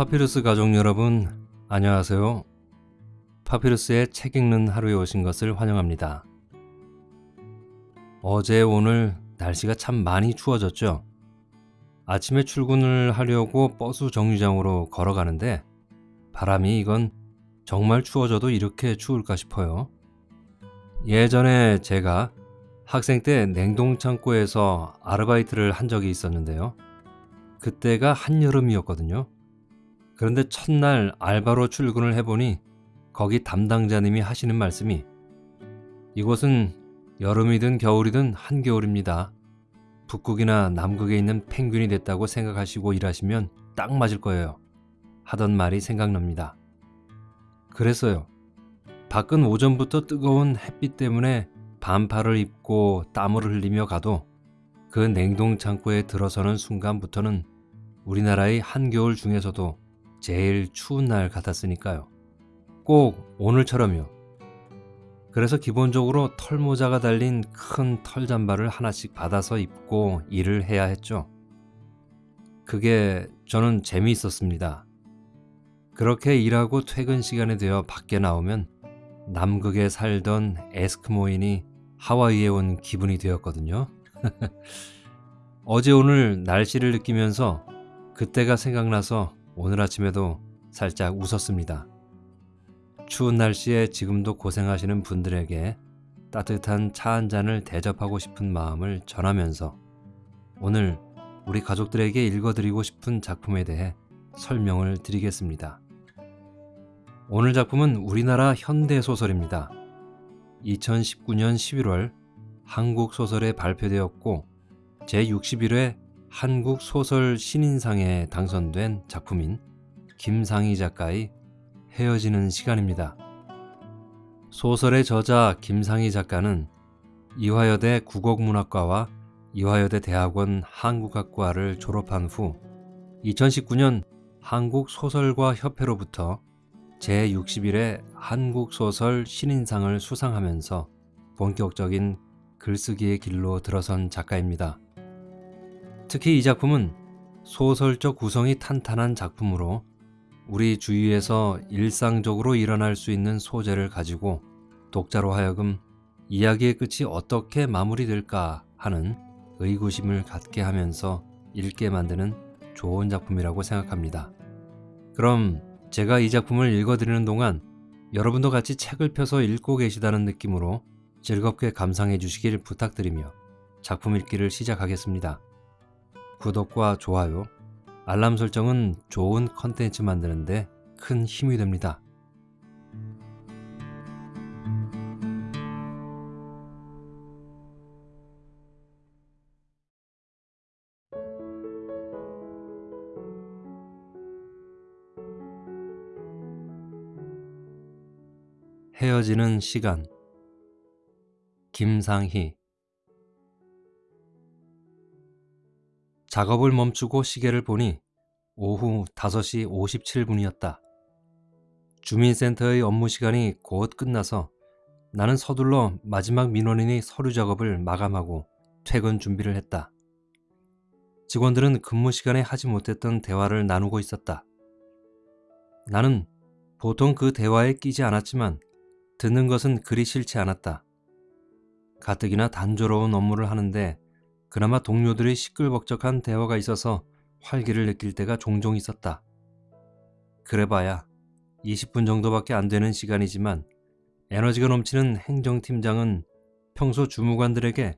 파피루스 가족 여러분, 안녕하세요. 파피루스의 책 읽는 하루에 오신 것을 환영합니다. 어제 오늘 날씨가 참 많이 추워졌죠? 아침에 출근을 하려고 버스 정류장으로 걸어가는데 바람이 이건 정말 추워져도 이렇게 추울까 싶어요. 예전에 제가 학생 때 냉동창고에서 아르바이트를 한 적이 있었는데요. 그때가 한여름이었거든요. 그런데 첫날 알바로 출근을 해보니 거기 담당자님이 하시는 말씀이 이곳은 여름이든 겨울이든 한겨울입니다. 북극이나 남극에 있는 펭귄이 됐다고 생각하시고 일하시면 딱 맞을 거예요. 하던 말이 생각납니다. 그랬어요. 밖은 오전부터 뜨거운 햇빛 때문에 반팔을 입고 땀을 흘리며 가도 그 냉동 창고에 들어서는 순간부터는 우리나라의 한겨울 중에서도 제일 추운 날 같았으니까요. 꼭 오늘처럼요. 그래서 기본적으로 털모자가 달린 큰 털잠바를 하나씩 받아서 입고 일을 해야 했죠. 그게 저는 재미있었습니다. 그렇게 일하고 퇴근 시간이 되어 밖에 나오면 남극에 살던 에스크모인이 하와이에 온 기분이 되었거든요. 어제 오늘 날씨를 느끼면서 그때가 생각나서 오늘 아침에도 살짝 웃었습니다. 추운 날씨에 지금도 고생하시는 분들에게 따뜻한 차 한 잔을 대접하고 싶은 마음을 전하면서 오늘 우리 가족들에게 읽어드리고 싶은 작품에 대해 설명을 드리겠습니다. 오늘 작품은 우리나라 현대소설입니다. 2019년 11월 한국소설에 발표되었고 제61회 한국 소설 신인상에 당선된 작품인 김상희 작가의 헤어지는 시간입니다. 소설의 저자 김상희 작가는 이화여대 국어문학과와 이화여대 대학원 한국학과를 졸업한 후 2019년 한국소설가 협회로부터 제61회 한국소설 신인상을 수상하면서 본격적인 글쓰기의 길로 들어선 작가입니다. 특히 이 작품은 소설적 구성이 탄탄한 작품으로 우리 주위에서 일상적으로 일어날 수 있는 소재를 가지고 독자로 하여금 이야기의 끝이 어떻게 마무리될까 하는 의구심을 갖게 하면서 읽게 만드는 좋은 작품이라고 생각합니다. 그럼 제가 이 작품을 읽어드리는 동안 여러분도 같이 책을 펴서 읽고 계시다는 느낌으로 즐겁게 감상해 주시길 부탁드리며 작품 읽기를 시작하겠습니다. 구독과 좋아요, 알람 설정은 좋은 컨텐츠 만드는데 큰 힘이 됩니다. 헤어지는 시간 김상희 작업을 멈추고 시계를 보니 오후 5시 57분이었다. 주민센터의 업무 시간이 곧 끝나서 나는 서둘러 마지막 민원인의 서류 작업을 마감하고 퇴근 준비를 했다. 직원들은 근무 시간에 하지 못했던 대화를 나누고 있었다. 나는 보통 그 대화에 끼지 않았지만 듣는 것은 그리 싫지 않았다. 가뜩이나 단조로운 업무를 하는데 그나마 동료들의 시끌벅적한 대화가 있어서 활기를 느낄 때가 종종 있었다. 그래봐야 20분 정도밖에 안 되는 시간이지만 에너지가 넘치는 행정팀장은 평소 주무관들에게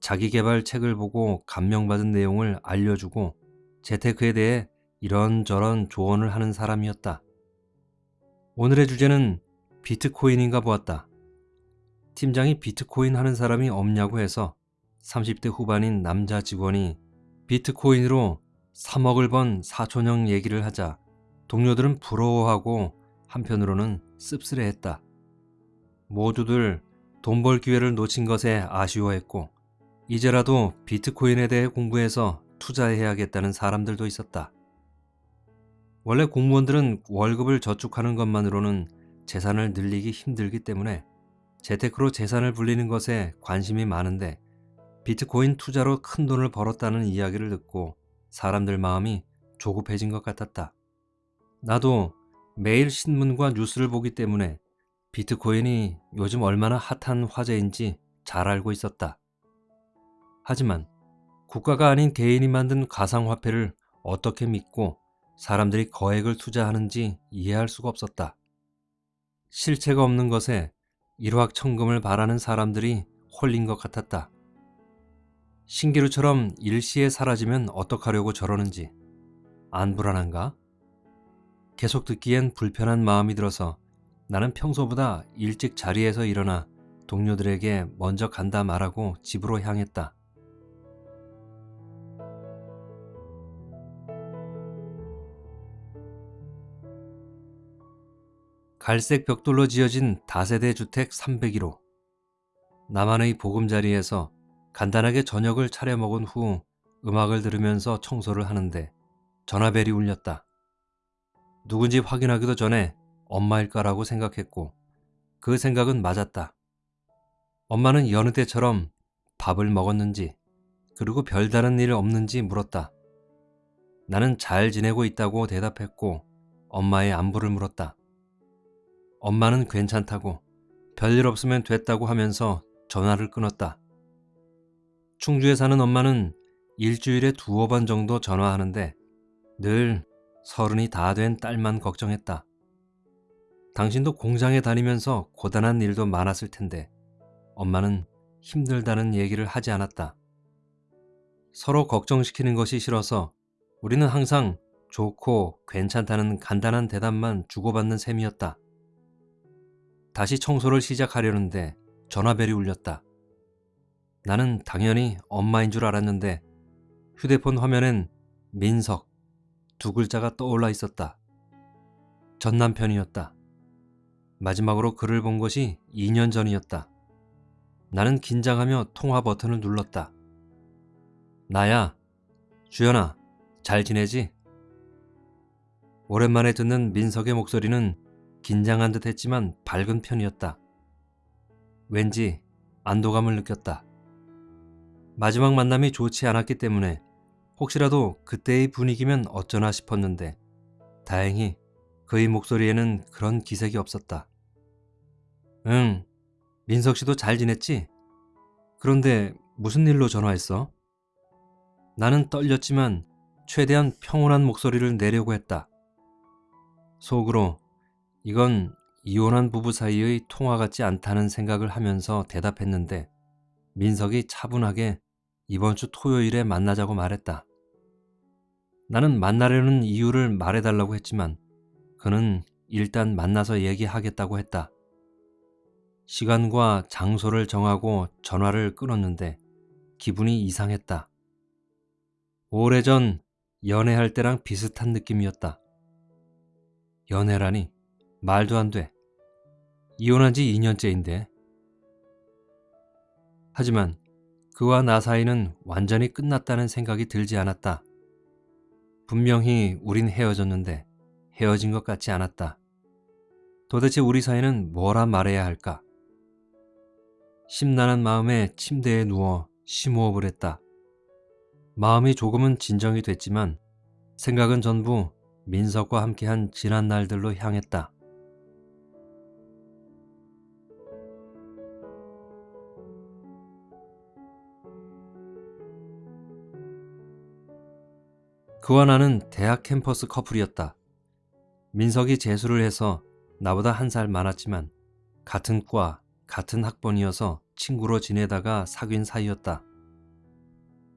자기 개발 책을 보고 감명받은 내용을 알려주고 재테크에 대해 이런저런 조언을 하는 사람이었다. 오늘의 주제는 비트코인인가 보았다. 팀장이 비트코인 하는 사람이 없냐고 해서 30대 후반인 남자 직원이 비트코인으로 3억을 번 사촌형 얘기를 하자 동료들은 부러워하고 한편으로는 씁쓸해했다. 모두들 돈 벌 기회를 놓친 것에 아쉬워했고 이제라도 비트코인에 대해 공부해서 투자해야겠다는 사람들도 있었다. 원래 공무원들은 월급을 저축하는 것만으로는 재산을 늘리기 힘들기 때문에 재테크로 재산을 불리는 것에 관심이 많은데 비트코인 투자로 큰 돈을 벌었다는 이야기를 듣고 사람들 마음이 조급해진 것 같았다. 나도 매일 신문과 뉴스를 보기 때문에 비트코인이 요즘 얼마나 핫한 화제인지 잘 알고 있었다. 하지만 국가가 아닌 개인이 만든 가상화폐를 어떻게 믿고 사람들이 거액을 투자하는지 이해할 수가 없었다. 실체가 없는 것에 일확천금을 바라는 사람들이 홀린 것 같았다. 신기루처럼 일시에 사라지면 어떡하려고 저러는지 안 불안한가? 계속 듣기엔 불편한 마음이 들어서 나는 평소보다 일찍 자리에서 일어나 동료들에게 먼저 간다 말하고 집으로 향했다. 갈색 벽돌로 지어진 다세대 주택 301호. 나만의 보금자리에서 간단하게 저녁을 차려 먹은 후 음악을 들으면서 청소를 하는데 전화벨이 울렸다. 누군지 확인하기도 전에 엄마일까라고 생각했고 그 생각은 맞았다. 엄마는 여느 때처럼 밥을 먹었는지 그리고 별다른 일 없는지 물었다. 나는 잘 지내고 있다고 대답했고 엄마의 안부를 물었다. 엄마는 괜찮다고 별일 없으면 됐다고 하면서 전화를 끊었다. 충주에 사는 엄마는 일주일에 두어 번 정도 전화하는데 늘 서른이 다 된 딸만 걱정했다. 당신도 공장에 다니면서 고단한 일도 많았을 텐데 엄마는 힘들다는 얘기를 하지 않았다. 서로 걱정시키는 것이 싫어서 우리는 항상 좋고 괜찮다는 간단한 대답만 주고받는 셈이었다. 다시 청소를 시작하려는데 전화벨이 울렸다. 나는 당연히 엄마인 줄 알았는데 휴대폰 화면엔 민석 두 글자가 떠올라 있었다. 전 남편이었다. 마지막으로 그를 본 것이 2년 전이었다. 나는 긴장하며 통화 버튼을 눌렀다. 나야, 주연아, 잘 지내지? 오랜만에 듣는 민석의 목소리는 긴장한 듯 했지만 밝은 편이었다. 왠지 안도감을 느꼈다. 마지막 만남이 좋지 않았기 때문에 혹시라도 그때의 분위기면 어쩌나 싶었는데 다행히 그의 목소리에는 그런 기색이 없었다. 응, 민석 씨도 잘 지냈지? 그런데 무슨 일로 전화했어? 나는 떨렸지만 최대한 평온한 목소리를 내려고 했다. 속으로 이건 이혼한 부부 사이의 통화 같지 않다는 생각을 하면서 대답했는데 민석이 차분하게 이번 주 토요일에 만나자고 말했다. 나는 만나려는 이유를 말해달라고 했지만 그는 일단 만나서 얘기하겠다고 했다. 시간과 장소를 정하고 전화를 끊었는데 기분이 이상했다. 오래전 연애할 때랑 비슷한 느낌이었다. 연애라니 말도 안 돼. 이혼한 지 2년째인데. 하지만 그와 나 사이는 완전히 끝났다는 생각이 들지 않았다. 분명히 우린 헤어졌는데 헤어진 것 같지 않았다. 도대체 우리 사이는 뭐라 말해야 할까? 심란한 마음에 침대에 누워 심호흡을 했다. 마음이 조금은 진정이 됐지만 생각은 전부 민석과 함께한 지난 날들로 향했다. 그와 나는 대학 캠퍼스 커플이었다. 민석이 재수를 해서 나보다 한 살 많았지만 같은 과, 같은 학번이어서 친구로 지내다가 사귄 사이였다.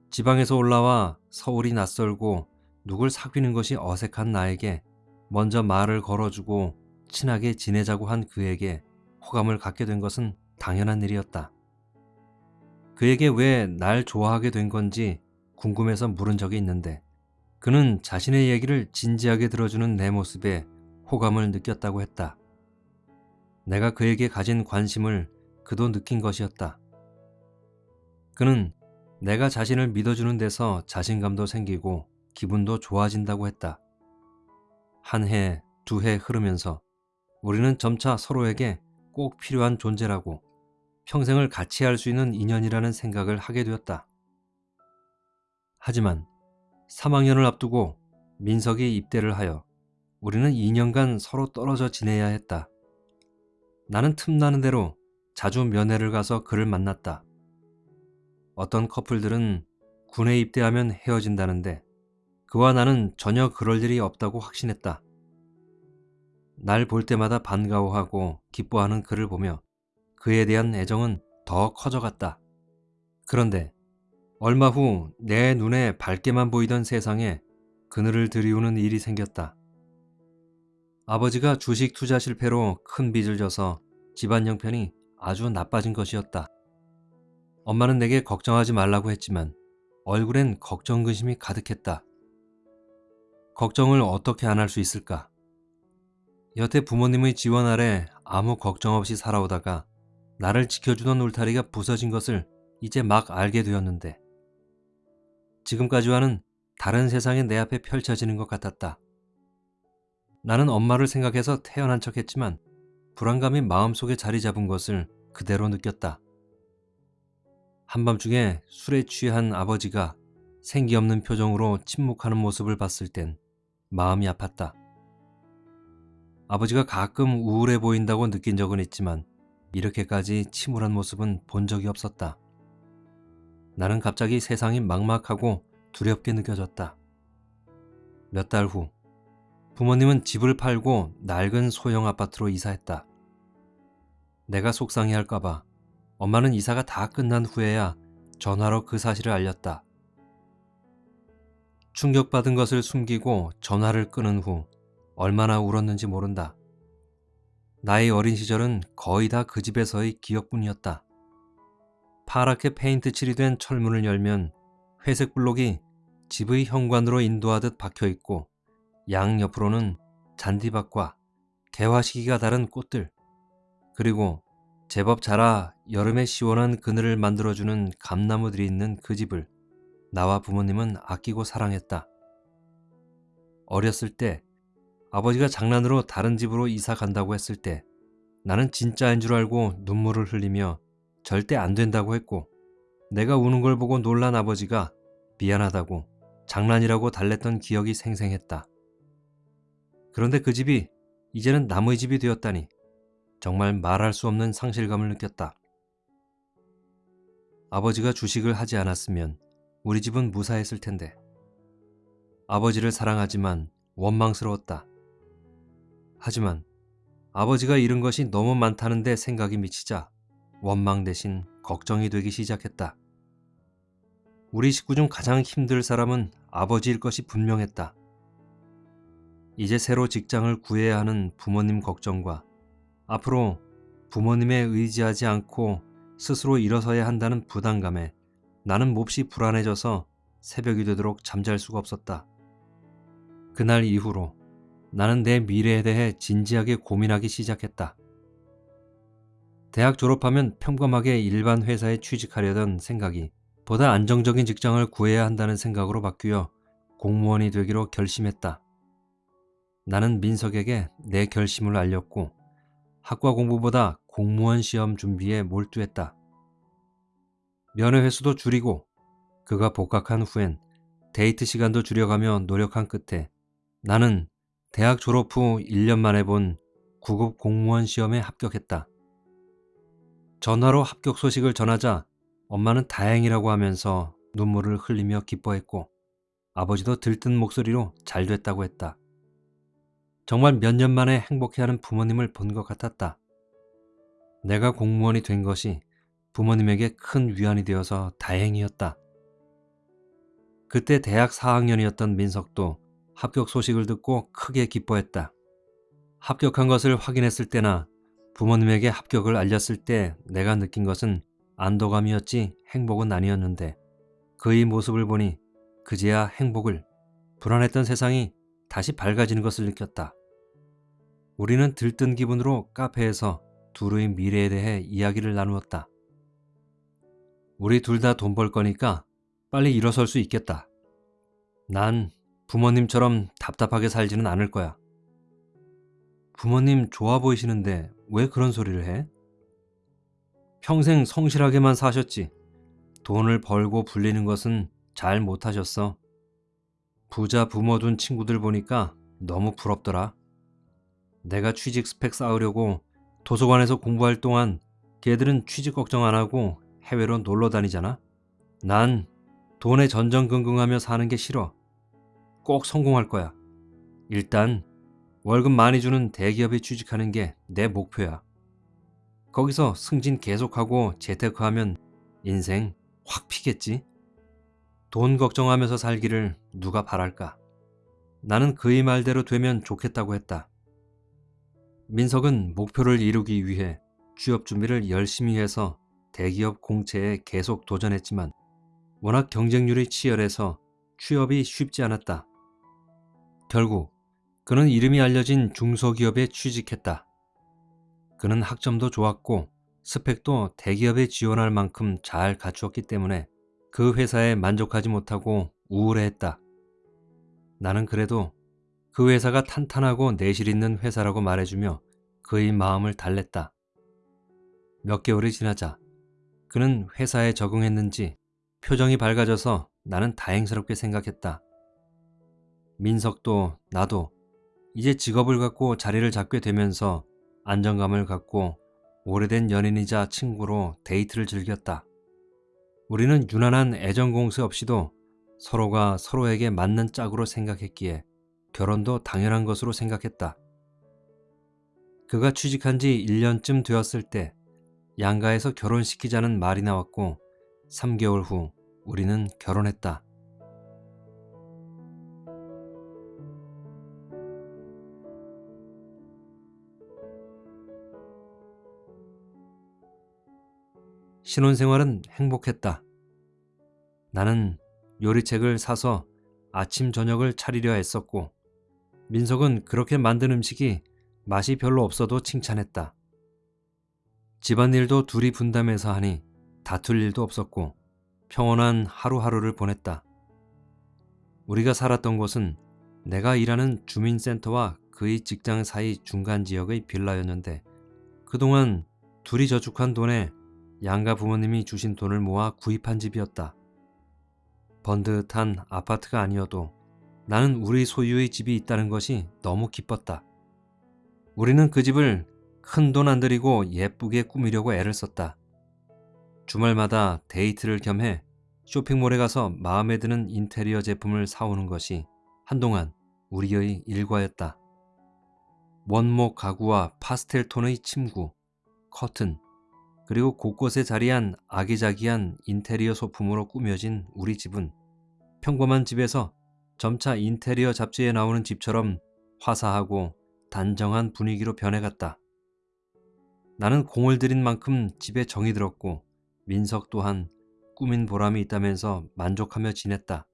지방에서 올라와 서울이 낯설고 누굴 사귀는 것이 어색한 나에게 먼저 말을 걸어주고 친하게 지내자고 한 그에게 호감을 갖게 된 것은 당연한 일이었다. 그에게 왜 날 좋아하게 된 건지 궁금해서 물은 적이 있는데 그는 자신의 얘기를 진지하게 들어주는 내 모습에 호감을 느꼈다고 했다. 내가 그에게 가진 관심을 그도 느낀 것이었다. 그는 내가 자신을 믿어주는 데서 자신감도 생기고 기분도 좋아진다고 했다. 한 해, 두 해 흐르면서 우리는 점차 서로에게 꼭 필요한 존재라고 평생을 같이 할 수 있는 인연이라는 생각을 하게 되었다. 하지만 3학년을 앞두고 민석이 입대를 하여 우리는 2년간 서로 떨어져 지내야 했다. 나는 틈나는 대로 자주 면회를 가서 그를 만났다. 어떤 커플들은 군에 입대하면 헤어진다는데 그와 나는 전혀 그럴 일이 없다고 확신했다. 날 볼 때마다 반가워하고 기뻐하는 그를 보며 그에 대한 애정은 더 커져갔다. 그런데 얼마 후 내 눈에 밝게만 보이던 세상에 그늘을 들이우는 일이 생겼다. 아버지가 주식 투자 실패로 큰 빚을 져서 집안 형편이 아주 나빠진 것이었다. 엄마는 내게 걱정하지 말라고 했지만 얼굴엔 걱정 근심이 가득했다. 걱정을 어떻게 안 할 수 있을까? 여태 부모님의 지원 아래 아무 걱정 없이 살아오다가 나를 지켜주던 울타리가 부서진 것을 이제 막 알게 되었는데 지금까지와는 다른 세상이 내 앞에 펼쳐지는 것 같았다. 나는 엄마를 생각해서 태어난 척 했지만 불안감이 마음속에 자리 잡은 것을 그대로 느꼈다. 한밤중에 술에 취한 아버지가 생기 없는 표정으로 침묵하는 모습을 봤을 땐 마음이 아팠다. 아버지가 가끔 우울해 보인다고 느낀 적은 있지만 이렇게까지 침울한 모습은 본 적이 없었다. 나는 갑자기 세상이 막막하고 두렵게 느껴졌다. 몇 달 후, 부모님은 집을 팔고 낡은 소형 아파트로 이사했다. 내가 속상해 할까봐 엄마는 이사가 다 끝난 후에야 전화로 그 사실을 알렸다. 충격받은 것을 숨기고 전화를 끊은 후 얼마나 울었는지 모른다. 나의 어린 시절은 거의 다 그 집에서의 기억뿐이었다. 파랗게 페인트 칠이 된 철문을 열면 회색 블록이 집의 현관으로 인도하듯 박혀 있고 양 옆으로는 잔디밭과 개화 시기가 다른 꽃들 그리고 제법 자라 여름에 시원한 그늘을 만들어주는 감나무들이 있는 그 집을 나와 부모님은 아끼고 사랑했다. 어렸을 때 아버지가 장난으로 다른 집으로 이사 간다고 했을 때 나는 진짜인 줄 알고 눈물을 흘리며 절대 안 된다고 했고 내가 우는 걸 보고 놀란 아버지가 미안하다고 장난이라고 달랬던 기억이 생생했다. 그런데 그 집이 이제는 남의 집이 되었다니 정말 말할 수 없는 상실감을 느꼈다. 아버지가 주식을 하지 않았으면 우리 집은 무사했을 텐데. 아버지를 사랑하지만 원망스러웠다. 하지만 아버지가 잃은 것이 너무 많다는데 생각이 미치자 원망 대신 걱정이 되기 시작했다. 우리 식구 중 가장 힘들 사람은 아버지일 것이 분명했다. 이제 새로 직장을 구해야 하는 부모님 걱정과 앞으로 부모님에 의지하지 않고 스스로 일어서야 한다는 부담감에 나는 몹시 불안해져서 새벽이 되도록 잠잘 수가 없었다. 그날 이후로 나는 내 미래에 대해 진지하게 고민하기 시작했다. 대학 졸업하면 평범하게 일반 회사에 취직하려던 생각이 보다 안정적인 직장을 구해야 한다는 생각으로 바뀌어 공무원이 되기로 결심했다. 나는 민석에게 내 결심을 알렸고 학과 공부보다 공무원 시험 준비에 몰두했다. 면회 횟수도 줄이고 그가 복학한 후엔 데이트 시간도 줄여가며 노력한 끝에 나는 대학 졸업 후 1년 만에 본 9급 공무원 시험에 합격했다. 전화로 합격 소식을 전하자 엄마는 다행이라고 하면서 눈물을 흘리며 기뻐했고 아버지도 들뜬 목소리로 잘 됐다고 했다. 정말 몇 년 만에 행복해하는 부모님을 본 것 같았다. 내가 공무원이 된 것이 부모님에게 큰 위안이 되어서 다행이었다. 그때 대학 4학년이었던 민석도 합격 소식을 듣고 크게 기뻐했다. 합격한 것을 확인했을 때나 부모님에게 합격을 알렸을 때 내가 느낀 것은 안도감이었지 행복은 아니었는데 그의 모습을 보니 그제야 행복을 불안했던 세상이 다시 밝아지는 것을 느꼈다. 우리는 들뜬 기분으로 카페에서 둘의 미래에 대해 이야기를 나누었다. 우리 둘 다 돈 벌 거니까 빨리 일어설 수 있겠다. 난 부모님처럼 답답하게 살지는 않을 거야. 부모님 좋아 보이시는데 왜 그런 소리를 해? 평생 성실하게만 사셨지. 돈을 벌고 불리는 것은 잘 못하셨어. 부자 부모 둔 친구들 보니까 너무 부럽더라. 내가 취직 스펙 쌓으려고 도서관에서 공부할 동안 걔들은 취직 걱정 안 하고 해외로 놀러 다니잖아. 난 돈에 전전긍긍하며 사는 게 싫어. 꼭 성공할 거야. 일단 월급 많이 주는 대기업에 취직하는 게 내 목표야. 거기서 승진 계속하고 재테크하면 인생 확 피겠지? 돈 걱정하면서 살기를 누가 바랄까? 나는 그의 말대로 되면 좋겠다고 했다. 민석은 목표를 이루기 위해 취업 준비를 열심히 해서 대기업 공채에 계속 도전했지만 워낙 경쟁률이 치열해서 취업이 쉽지 않았다. 결국 그는 이름이 알려진 중소기업에 취직했다. 그는 학점도 좋았고 스펙도 대기업에 지원할 만큼 잘 갖추었기 때문에 그 회사에 만족하지 못하고 우울해했다. 나는 그래도 그 회사가 탄탄하고 내실 있는 회사라고 말해주며 그의 마음을 달랬다. 몇 개월이 지나자 그는 회사에 적응했는지 표정이 밝아져서 나는 다행스럽게 생각했다. 민석도 나도 이제 직업을 갖고 자리를 잡게 되면서 안정감을 갖고 오래된 연인이자 친구로 데이트를 즐겼다. 우리는 유난한 애정 공세 없이도 서로가 서로에게 맞는 짝으로 생각했기에 결혼도 당연한 것으로 생각했다. 그가 취직한 지 1년쯤 되었을 때 양가에서 결혼시키자는 말이 나왔고 3개월 후 우리는 결혼했다. 신혼생활은 행복했다. 나는 요리책을 사서 아침 저녁을 차리려 했었고 민석은 그렇게 만든 음식이 맛이 별로 없어도 칭찬했다. 집안일도 둘이 분담해서 하니 다툴 일도 없었고 평온한 하루하루를 보냈다. 우리가 살았던 곳은 내가 일하는 주민센터와 그의 직장 사이 중간 지역의 빌라였는데 그동안 둘이 저축한 돈에 양가 부모님이 주신 돈을 모아 구입한 집이었다. 번듯한 아파트가 아니어도 나는 우리 소유의 집이 있다는 것이 너무 기뻤다. 우리는 그 집을 큰 돈 안 들이고 예쁘게 꾸미려고 애를 썼다. 주말마다 데이트를 겸해 쇼핑몰에 가서 마음에 드는 인테리어 제품을 사오는 것이 한동안 우리의 일과였다. 원목 가구와 파스텔 톤의 침구, 커튼, 그리고 곳곳에 자리한 아기자기한 인테리어 소품으로 꾸며진 우리 집은 평범한 집에서 점차 인테리어 잡지에 나오는 집처럼 화사하고 단정한 분위기로 변해갔다. 나는 공을 들인 만큼 집에 정이 들었고 민석 또한 꾸민 보람이 있다면서 만족하며 지냈다.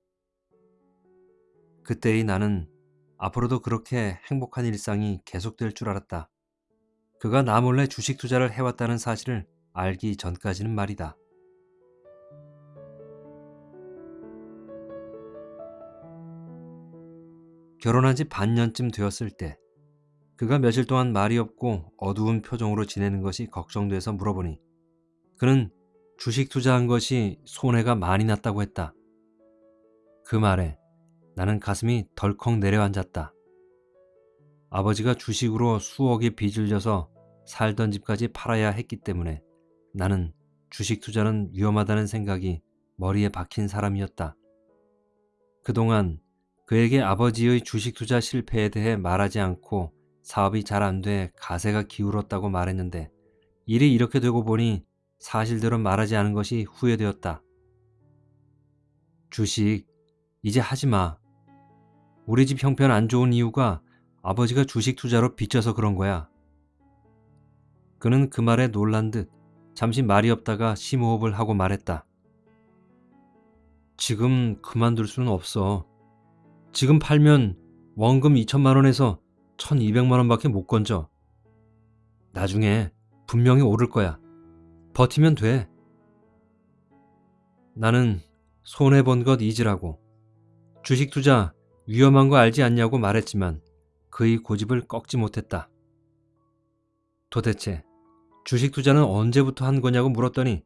그때의 나는 앞으로도 그렇게 행복한 일상이 계속될 줄 알았다. 그가 나 몰래 주식 투자를 해왔다는 사실을 알기 전까지는 말이다. 결혼한 지 반년쯤 되었을 때 그가 며칠 동안 말이 없고 어두운 표정으로 지내는 것이 걱정돼서 물어보니 그는 주식 투자한 것이 손해가 많이 났다고 했다. 그 말에 나는 가슴이 덜컥 내려앉았다. 아버지가 주식으로 수억의 빚을 져서 살던 집까지 팔아야 했기 때문에 나는 주식 투자는 위험하다는 생각이 머리에 박힌 사람이었다. 그동안 그에게 아버지의 주식 투자 실패에 대해 말하지 않고 사업이 잘 안 돼 가세가 기울었다고 말했는데 일이 이렇게 되고 보니 사실대로 말하지 않은 것이 후회되었다. 주식 이제 하지 마. 우리 집 형편 안 좋은 이유가 아버지가 주식 투자로 빚져서 그런 거야. 그는 그 말에 놀란 듯 잠시 말이 없다가 심호흡을 하고 말했다. 지금 그만둘 수는 없어. 지금 팔면 원금 2천만 원에서 1,200만 원밖에 못 건져. 나중에 분명히 오를 거야. 버티면 돼. 나는 손해본 것 잊으라고. 주식 투자 위험한 거 알지 않냐고 말했지만 그의 고집을 꺾지 못했다. 도대체 주식 투자는 언제부터 한 거냐고 물었더니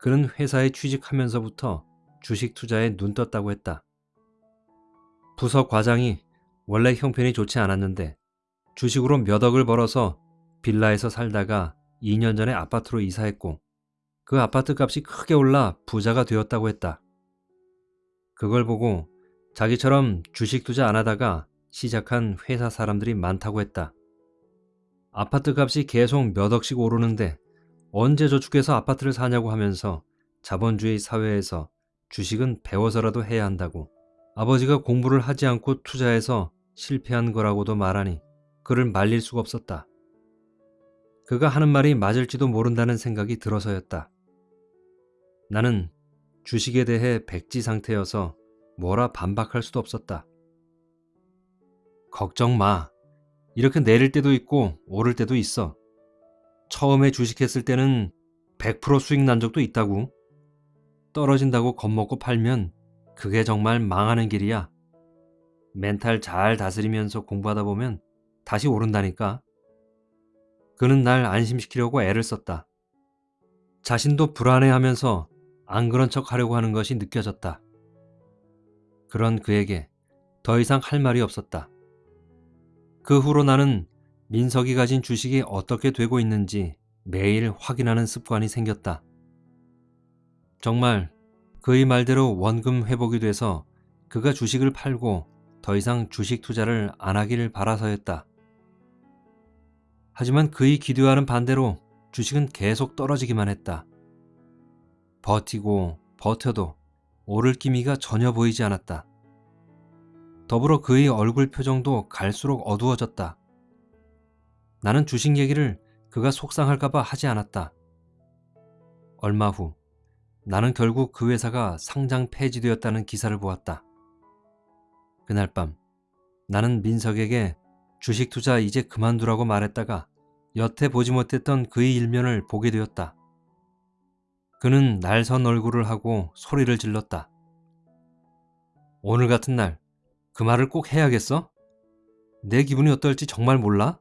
그는 회사에 취직하면서부터 주식 투자에 눈 떴다고 했다. 부서 과장이 원래 형편이 좋지 않았는데 주식으로 몇 억을 벌어서 빌라에서 살다가 2년 전에 아파트로 이사했고 그 아파트 값이 크게 올라 부자가 되었다고 했다. 그걸 보고 자기처럼 주식 투자 안 하다가 시작한 회사 사람들이 많다고 했다. 아파트 값이 계속 몇 억씩 오르는데 언제 저축해서 아파트를 사냐고 하면서 자본주의 사회에서 주식은 배워서라도 해야 한다고 아버지가 공부를 하지 않고 투자해서 실패한 거라고도 말하니 그를 말릴 수가 없었다. 그가 하는 말이 맞을지도 모른다는 생각이 들어서였다. 나는 주식에 대해 백지 상태여서 뭐라 반박할 수도 없었다. 걱정 마. 이렇게 내릴 때도 있고 오를 때도 있어. 처음에 주식했을 때는 100% 수익 난 적도 있다고. 떨어진다고 겁먹고 팔면 그게 정말 망하는 길이야. 멘탈 잘 다스리면서 공부하다 보면 다시 오른다니까. 그는 날 안심시키려고 애를 썼다. 자신도 불안해하면서 안 그런 척 하려고 하는 것이 느껴졌다. 그런 그에게 더 이상 할 말이 없었다. 그 후로 나는 민석이 가진 주식이 어떻게 되고 있는지 매일 확인하는 습관이 생겼다. 정말 그의 말대로 원금 회복이 돼서 그가 주식을 팔고 더 이상 주식 투자를 안 하기를 바라서였다. 하지만 그의 기대와는 반대로 주식은 계속 떨어지기만 했다. 버티고 버텨도 오를 기미가 전혀 보이지 않았다. 더불어 그의 얼굴 표정도 갈수록 어두워졌다. 나는 주식 얘기를 그가 속상할까봐 하지 않았다. 얼마 후 나는 결국 그 회사가 상장 폐지되었다는 기사를 보았다. 그날 밤 나는 민석에게 주식 투자 이제 그만두라고 말했다가 여태 보지 못했던 그의 일면을 보게 되었다. 그는 날선 얼굴을 하고 소리를 질렀다. 오늘 같은 날 그 말을 꼭 해야겠어? 내 기분이 어떨지 정말 몰라?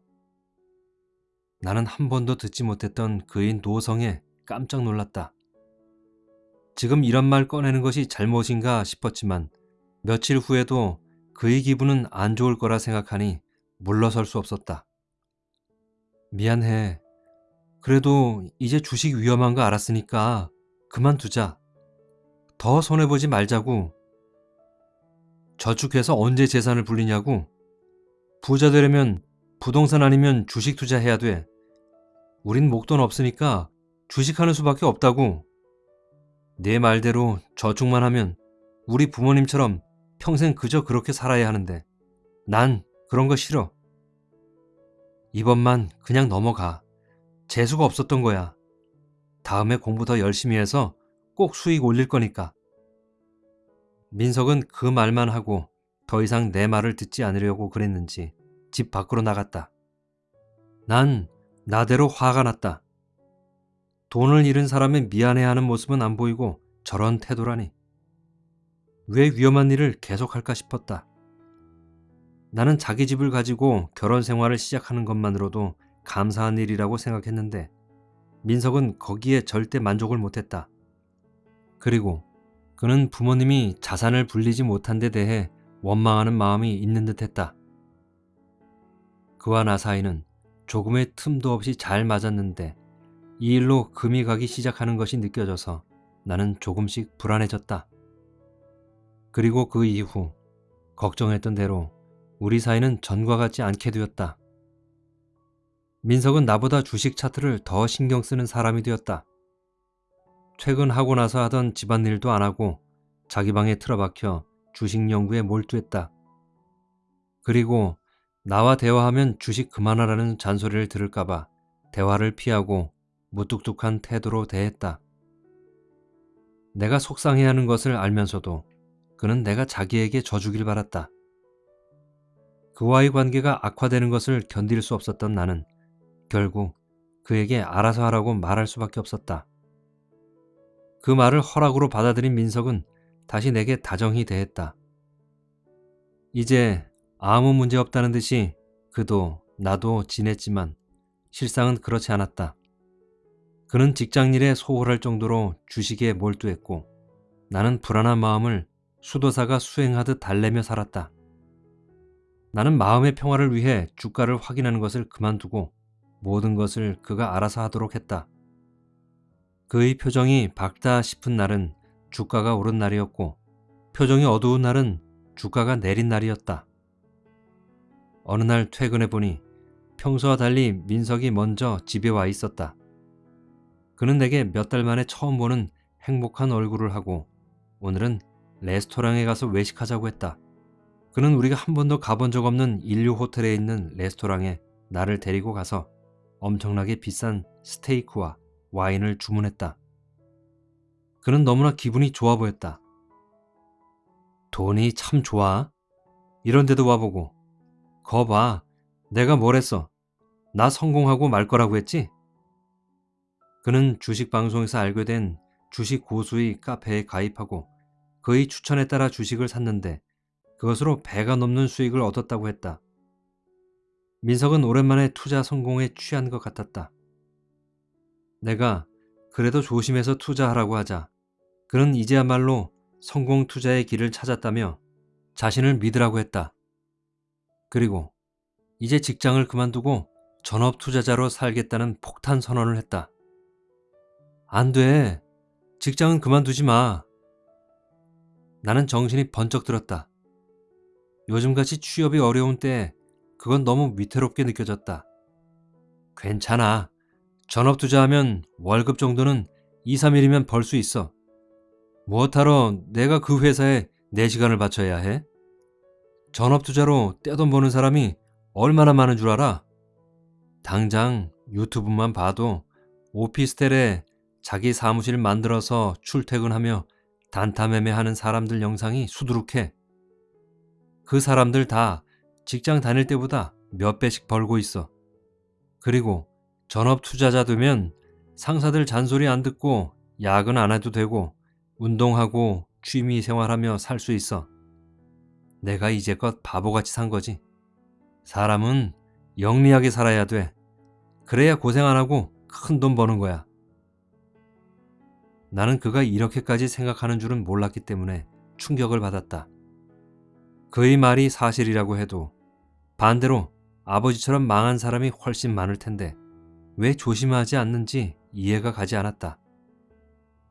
나는 한 번도 듣지 못했던 그의 노성에 깜짝 놀랐다. 지금 이런 말 꺼내는 것이 잘못인가 싶었지만 며칠 후에도 그의 기분은 안 좋을 거라 생각하니 물러설 수 없었다. 미안해. 그래도 이제 주식 위험한 거 알았으니까 그만두자. 더 손해보지 말자고. 저축해서 언제 재산을 불리냐고. 부자 되려면 부동산 아니면 주식 투자해야 돼. 우린 목돈 없으니까 주식하는 수밖에 없다고. 내 말대로 저축만 하면 우리 부모님처럼 평생 그저 그렇게 살아야 하는데 난 그런 거 싫어. 이번만 그냥 넘어가. 재수가 없었던 거야. 다음에 공부 더 열심히 해서 꼭 수익 올릴 거니까. 민석은 그 말만 하고 더 이상 내 말을 듣지 않으려고 그랬는지 집 밖으로 나갔다. 난 나대로 화가 났다. 돈을 잃은 사람의 미안해하는 모습은 안 보이고 저런 태도라니. 왜 위험한 일을 계속할까 싶었다. 나는 자기 집을 가지고 결혼 생활을 시작하는 것만으로도 감사한 일이라고 생각했는데 민석은 거기에 절대 만족을 못했다. 그리고 그는 부모님이 자산을 불리지 못한 데 대해 원망하는 마음이 있는 듯 했다. 그와 나 사이는 조금의 틈도 없이 잘 맞았는데 이 일로 금이 가기 시작하는 것이 느껴져서 나는 조금씩 불안해졌다. 그리고 그 이후 걱정했던 대로 우리 사이는 전과 같지 않게 되었다. 민석은 나보다 주식 차트를 더 신경 쓰는 사람이 되었다. 퇴근하고 나서 하던 집안일도 안 하고 자기 방에 틀어박혀 주식 연구에 몰두했다. 그리고 나와 대화하면 주식 그만하라는 잔소리를 들을까봐 대화를 피하고 무뚝뚝한 태도로 대했다. 내가 속상해하는 것을 알면서도 그는 내가 자기에게 져주길 바랐다. 그와의 관계가 악화되는 것을 견딜 수 없었던 나는 결국 그에게 알아서 하라고 말할 수밖에 없었다. 그 말을 허락으로 받아들인 민석은 다시 내게 다정히 대했다. 이제 아무 문제 없다는 듯이 그도 나도 지냈지만 실상은 그렇지 않았다. 그는 직장일에 소홀할 정도로 주식에 몰두했고 나는 불안한 마음을 수도사가 수행하듯 달래며 살았다. 나는 마음의 평화를 위해 주가를 확인하는 것을 그만두고 모든 것을 그가 알아서 하도록 했다. 그의 표정이 밝다 싶은 날은 주가가 오른 날이었고 표정이 어두운 날은 주가가 내린 날이었다. 어느 날 퇴근해 보니 평소와 달리 민석이 먼저 집에 와 있었다. 그는 내게 몇 달 만에 처음 보는 행복한 얼굴을 하고 오늘은 레스토랑에 가서 외식하자고 했다. 그는 우리가 한 번도 가본 적 없는 인류 호텔에 있는 레스토랑에 나를 데리고 가서 엄청나게 비싼 스테이크와 와인을 주문했다. 그는 너무나 기분이 좋아 보였다. 돈이 참 좋아. 이런데도 와보고. 거 봐. 내가 뭘 했어. 나 성공하고 말 거라고 했지? 그는 주식 방송에서 알게 된 주식 고수의 카페에 가입하고 그의 추천에 따라 주식을 샀는데 그것으로 배가 넘는 수익을 얻었다고 했다. 민석은 오랜만에 투자 성공에 취한 것 같았다. 내가 그래도 조심해서 투자하라고 하자 그는 이제야말로 성공 투자의 길을 찾았다며 자신을 믿으라고 했다. 그리고 이제 직장을 그만두고 전업 투자자로 살겠다는 폭탄 선언을 했다. 안 돼. 직장은 그만두지 마. 나는 정신이 번쩍 들었다. 요즘같이 취업이 어려운 때 그건 너무 위태롭게 느껴졌다. 괜찮아. 전업 투자하면 월급 정도는 2, 3일이면 벌 수 있어. 무엇하러 내가 그 회사에 내 시간을 바쳐야 해? 전업 투자로 떼돈 버는 사람이 얼마나 많은 줄 알아? 당장 유튜브만 봐도 오피스텔에 자기 사무실 만들어서 출퇴근하며 단타 매매하는 사람들 영상이 수두룩해. 그 사람들 다 직장 다닐 때보다 몇 배씩 벌고 있어. 그리고 전업 투자자 되면 상사들 잔소리 안 듣고 야근 안 해도 되고 운동하고 취미 생활하며 살 수 있어. 내가 이제껏 바보같이 산 거지. 사람은 영리하게 살아야 돼. 그래야 고생 안 하고 큰 돈 버는 거야. 나는 그가 이렇게까지 생각하는 줄은 몰랐기 때문에 충격을 받았다. 그의 말이 사실이라고 해도 반대로 아버지처럼 망한 사람이 훨씬 많을 텐데 왜 조심하지 않는지 이해가 가지 않았다.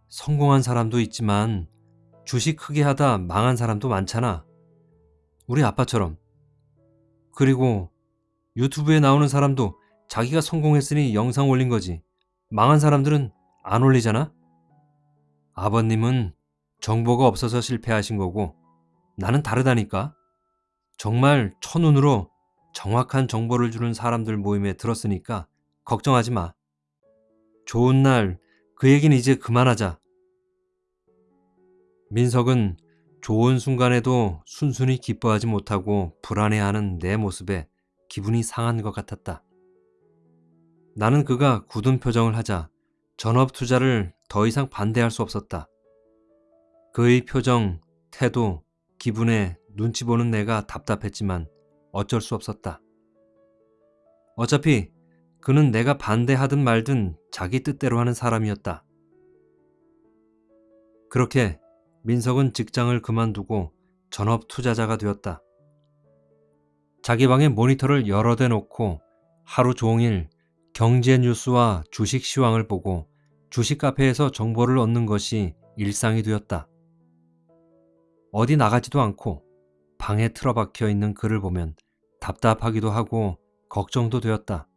성공한 사람도 있지만 주식 크게 하다 망한 사람도 많잖아. 우리 아빠처럼. 그리고 유튜브에 나오는 사람도 자기가 성공했으니 영상 올린 거지. 망한 사람들은 안 올리잖아? 아버님은 정보가 없어서 실패하신 거고 나는 다르다니까. 정말 첫눈으로 정확한 정보를 주는 사람들 모임에 들었으니까 걱정하지 마. 좋은 날 그 얘기는 이제 그만하자. 민석은 좋은 순간에도 순순히 기뻐하지 못하고 불안해하는 내 모습에 기분이 상한 것 같았다. 나는 그가 굳은 표정을 하자 전업 투자를 더 이상 반대할 수 없었다. 그의 표정, 태도, 기분에 눈치 보는 내가 답답했지만 어쩔 수 없었다. 어차피 그는 내가 반대하든 말든 자기 뜻대로 하는 사람이었다. 그렇게 민석은 직장을 그만두고 전업 투자자가 되었다. 자기 방에 모니터를 여러 대 놓고 하루 종일 경제 뉴스와 주식 시황을 보고 주식 카페에서 정보를 얻는 것이 일상이 되었다. 어디 나가지도 않고 방에 틀어박혀 있는 그를 보면 답답하기도 하고 걱정도 되었다.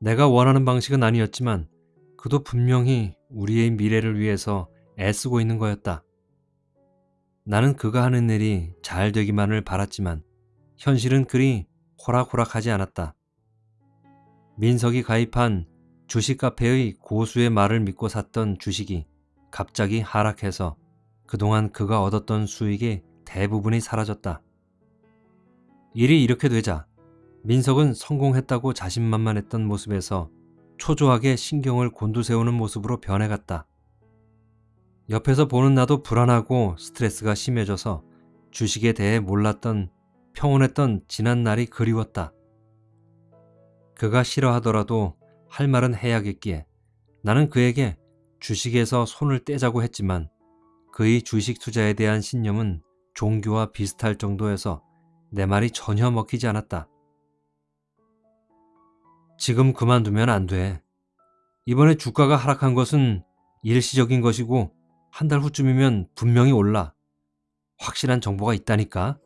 내가 원하는 방식은 아니었지만 그도 분명히 우리의 미래를 위해서 애쓰고 있는 거였다. 나는 그가 하는 일이 잘 되기만을 바랐지만 현실은 그리 호락호락하지 않았다. 민석이 가입한 주식 카페의 고수의 말을 믿고 샀던 주식이 갑자기 하락해서 그동안 그가 얻었던 수익의 대부분이 사라졌다. 일이 이렇게 되자 민석은 성공했다고 자신만만했던 모습에서 초조하게 신경을 곤두세우는 모습으로 변해갔다. 옆에서 보는 나도 불안하고 스트레스가 심해져서 주식에 대해 몰랐던 평온했던 지난 날이 그리웠다. 그가 싫어하더라도 할 말은 해야겠기에 나는 그에게 주식에서 손을 떼자고 했지만 그의 주식 투자에 대한 신념은 종교와 비슷할 정도여서 내 말이 전혀 먹히지 않았다. 지금 그만두면 안 돼. 이번에 주가가 하락한 것은 일시적인 것이고 한 달 후쯤이면 분명히 올라. 확실한 정보가 있다니까.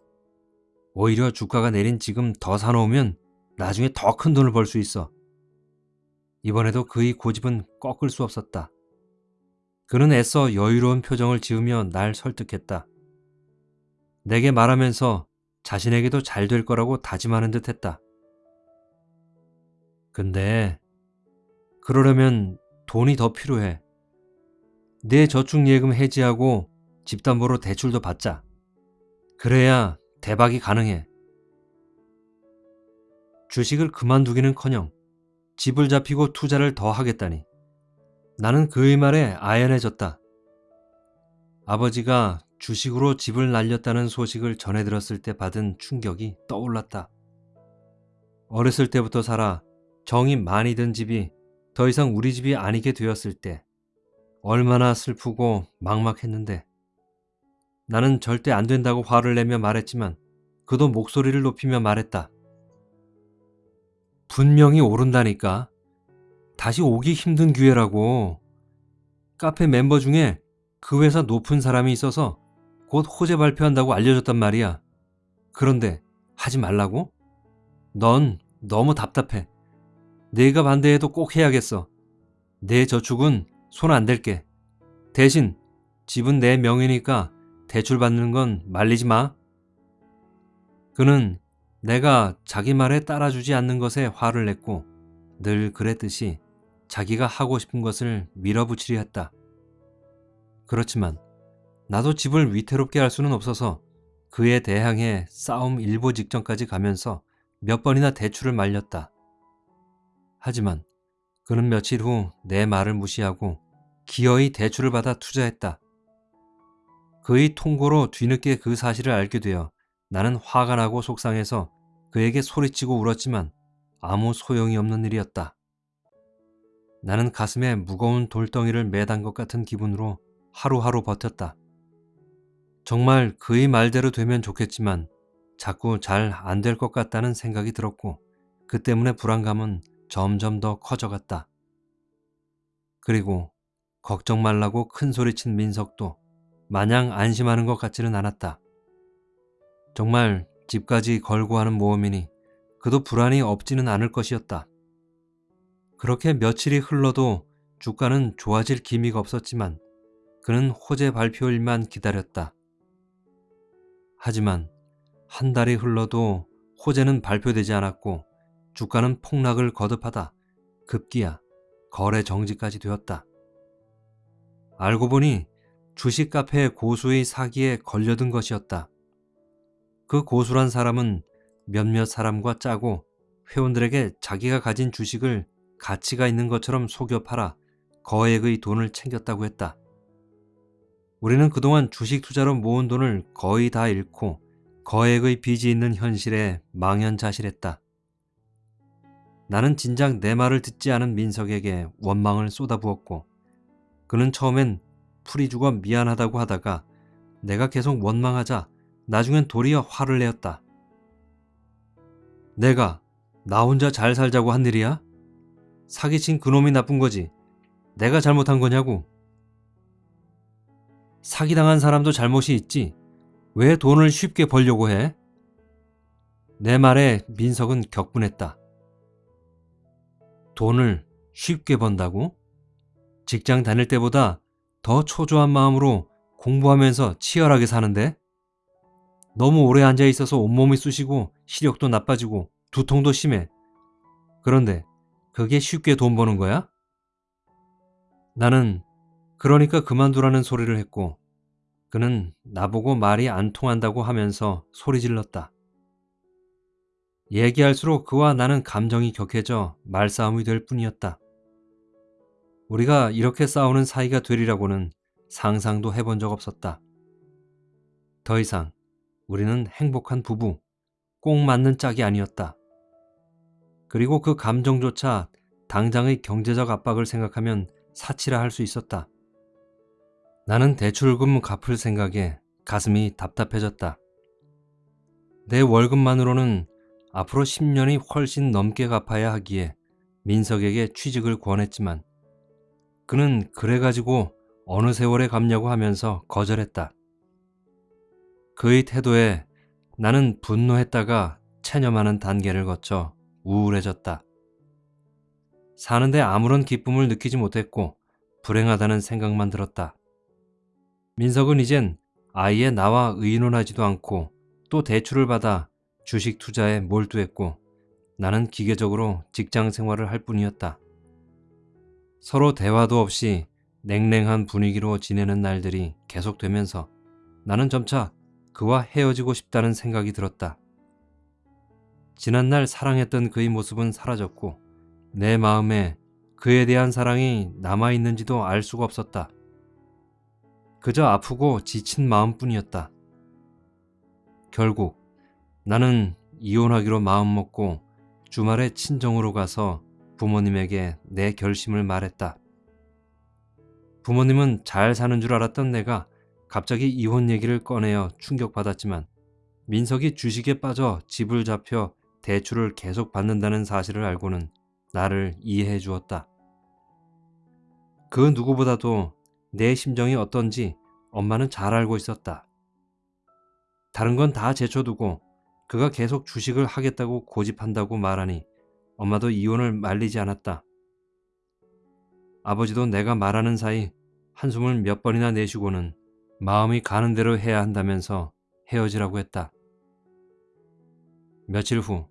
오히려 주가가 내린 지금 더 사놓으면 나중에 더 큰 돈을 벌 수 있어. 이번에도 그의 고집은 꺾을 수 없었다. 그는 애써 여유로운 표정을 지으며 날 설득했다. 내게 말하면서 자신에게도 잘 될 거라고 다짐하는 듯 했다. 근데 그러려면 돈이 더 필요해. 내 저축예금 해지하고 집담보로 대출도 받자. 그래야 대박이 가능해. 주식을 그만두기는커녕 집을 잡히고 투자를 더 하겠다니. 나는 그의 말에 아연해졌다. 아버지가 주식으로 집을 날렸다는 소식을 전해 들었을 때 받은 충격이 떠올랐다. 어렸을 때부터 살아 정이 많이 든 집이 더 이상 우리 집이 아니게 되었을 때 얼마나 슬프고 막막했는데 나는 절대 안 된다고 화를 내며 말했지만 그도 목소리를 높이며 말했다. 분명히 오른다니까. 다시 오기 힘든 기회라고. 카페 멤버 중에 그 회사 높은 사람이 있어서 곧 호재 발표한다고 알려줬단 말이야. 그런데 하지 말라고? 넌 너무 답답해. 내가 반대해도 꼭 해야겠어. 내 저축은 손 안 댈게. 대신 집은 내 명의니까 대출 받는 건 말리지 마. 그는 내가 자기 말에 따라주지 않는 것에 화를 냈고 늘 그랬듯이 자기가 하고 싶은 것을 밀어붙이려 했다. 그렇지만 나도 집을 위태롭게 할 수는 없어서 그에 대항해 싸움 일보 직전까지 가면서 몇 번이나 대출을 말렸다. 하지만 그는 며칠 후 내 말을 무시하고 기어이 대출을 받아 투자했다. 그의 통고로 뒤늦게 그 사실을 알게 되어 나는 화가 나고 속상해서 그에게 소리치고 울었지만 아무 소용이 없는 일이었다. 나는 가슴에 무거운 돌덩이를 매단 것 같은 기분으로 하루하루 버텼다. 정말 그의 말대로 되면 좋겠지만 자꾸 잘 안 될 것 같다는 생각이 들었고 그 때문에 불안감은 점점 더 커져갔다. 그리고 걱정 말라고 큰 소리친 민석도 마냥 안심하는 것 같지는 않았다. 정말 집까지 걸고 하는 모험이니 그도 불안이 없지는 않을 것이었다. 그렇게 며칠이 흘러도 주가는 좋아질 기미가 없었지만 그는 호재 발표일만 기다렸다. 하지만 한 달이 흘러도 호재는 발표되지 않았고 주가는 폭락을 거듭하다 급기야 거래 정지까지 되었다. 알고 보니 주식 카페 고수의 사기에 걸려든 것이었다. 그 고수란 사람은 몇몇 사람과 짜고 회원들에게 자기가 가진 주식을 가치가 있는 것처럼 속여 팔아 거액의 돈을 챙겼다고 했다. 우리는 그동안 주식 투자로 모은 돈을 거의 다 잃고 거액의 빚이 있는 현실에 망연자실했다. 나는 진작 내 말을 듣지 않은 민석에게 원망을 쏟아부었고 그는 처음엔 풀이 죽어 미안하다고 하다가 내가 계속 원망하자 나중엔 도리어 화를 내었다. 내가 나 혼자 잘 살자고 한 일이야? 사기친 그놈이 나쁜 거지. 내가 잘못한 거냐고. 사기당한 사람도 잘못이 있지. 왜 돈을 쉽게 벌려고 해? 내 말에 민석은 격분했다. 돈을 쉽게 번다고? 직장 다닐 때보다 더 초조한 마음으로 공부하면서 치열하게 사는데? 너무 오래 앉아 있어서 온몸이 쑤시고 시력도 나빠지고 두통도 심해. 그런데 그게 쉽게 돈 버는 거야? 나는 그러니까 그만두라는 소리를 했고 그는 나보고 말이 안 통한다고 하면서 소리 질렀다. 얘기할수록 그와 나는 감정이 격해져 말싸움이 될 뿐이었다. 우리가 이렇게 싸우는 사이가 되리라고는 상상도 해본 적 없었다. 더 이상 우리는 행복한 부부, 꼭 맞는 짝이 아니었다. 그리고 그 감정조차 당장의 경제적 압박을 생각하면 사치라 할 수 있었다. 나는 대출금 갚을 생각에 가슴이 답답해졌다. 내 월급만으로는 앞으로 10년이 훨씬 넘게 갚아야 하기에 민석에게 취직을 권했지만 그는 그래가지고 어느 세월에 갚냐고 하면서 거절했다. 그의 태도에 나는 분노했다가 체념하는 단계를 거쳐 우울해졌다. 사는데 아무런 기쁨을 느끼지 못했고 불행하다는 생각만 들었다. 민석은 이젠 아예 나와 의논하지도 않고 또 대출을 받아 주식 투자에 몰두했고 나는 기계적으로 직장 생활을 할 뿐이었다. 서로 대화도 없이 냉랭한 분위기로 지내는 날들이 계속되면서 나는 점차 그와 헤어지고 싶다는 생각이 들었다. 지난날 사랑했던 그의 모습은 사라졌고 내 마음에 그에 대한 사랑이 남아있는지도 알 수가 없었다. 그저 아프고 지친 마음뿐이었다. 결국 나는 이혼하기로 마음먹고 주말에 친정으로 가서 부모님에게 내 결심을 말했다. 부모님은 잘 사는 줄 알았던 내가 갑자기 이혼 얘기를 꺼내어 충격받았지만 민석이 주식에 빠져 집을 잡혀 대출을 계속 받는다는 사실을 알고는 나를 이해해 주었다. 그 누구보다도 내 심정이 어떤지 엄마는 잘 알고 있었다. 다른 건 다 제쳐두고 그가 계속 주식을 하겠다고 고집한다고 말하니 엄마도 이혼을 말리지 않았다. 아버지도 내가 말하는 사이 한숨을 몇 번이나 내쉬고는 마음이 가는 대로 해야 한다면서 헤어지라고 했다. 며칠 후